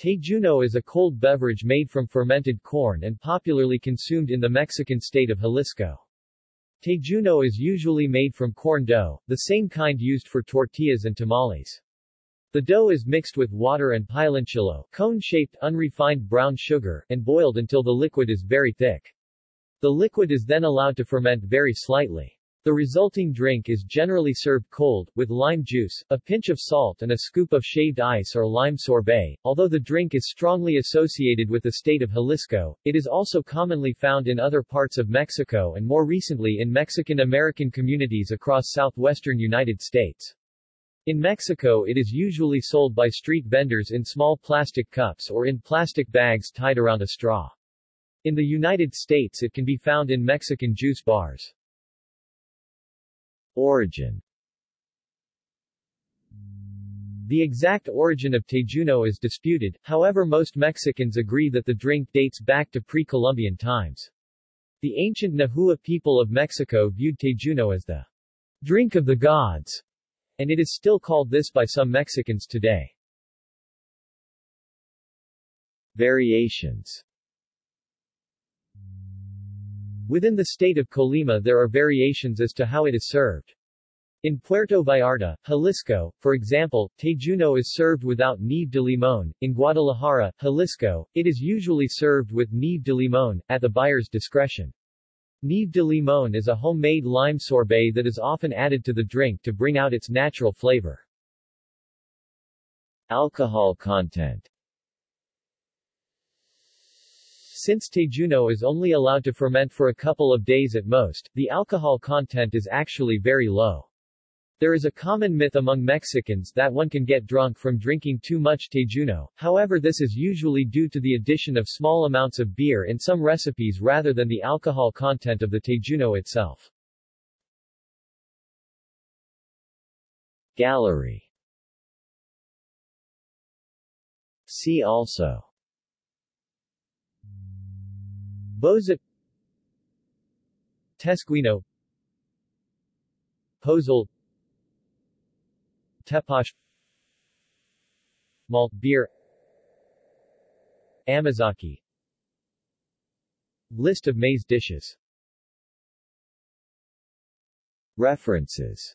Tejuino is a cold beverage made from fermented corn and popularly consumed in the Mexican state of Jalisco. Tejuino is usually made from corn dough, the same kind used for tortillas and tamales. The dough is mixed with water and piloncillo, cone-shaped unrefined brown sugar, and boiled until the liquid is very thick. The liquid is then allowed to ferment very slightly. The resulting drink is generally served cold, with lime juice, a pinch of salt and a scoop of shaved ice or lime sorbet. Although the drink is strongly associated with the state of Jalisco, it is also commonly found in other parts of Mexico and more recently in Mexican-American communities across southwestern United States. In Mexico it is usually sold by street vendors in small plastic cups or in plastic bags tied around a straw. In the United States it can be found in Mexican juice bars. Origin The exact origin of Tejuino is disputed, however most Mexicans agree that the drink dates back to pre-Columbian times. The ancient Nahua people of Mexico viewed Tejuino as the drink of the gods, and it is still called this by some Mexicans today. Variations Within the state of Colima there are variations as to how it is served. In Puerto Vallarta, Jalisco, for example, tejuino is served without nieve de limon. In Guadalajara, Jalisco, it is usually served with nieve de limon, at the buyer's discretion. Nieve de limon is a homemade lime sorbet that is often added to the drink to bring out its natural flavor. Alcohol content Since tejuino is only allowed to ferment for a couple of days at most, the alcohol content is actually very low. There is a common myth among Mexicans that one can get drunk from drinking too much tejuino, however this is usually due to the addition of small amounts of beer in some recipes rather than the alcohol content of the tejuino itself. Gallery See also Boza Tesquino Pozol Tepache Malt beer Amazake. List of maize dishes. References